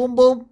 Bum bum.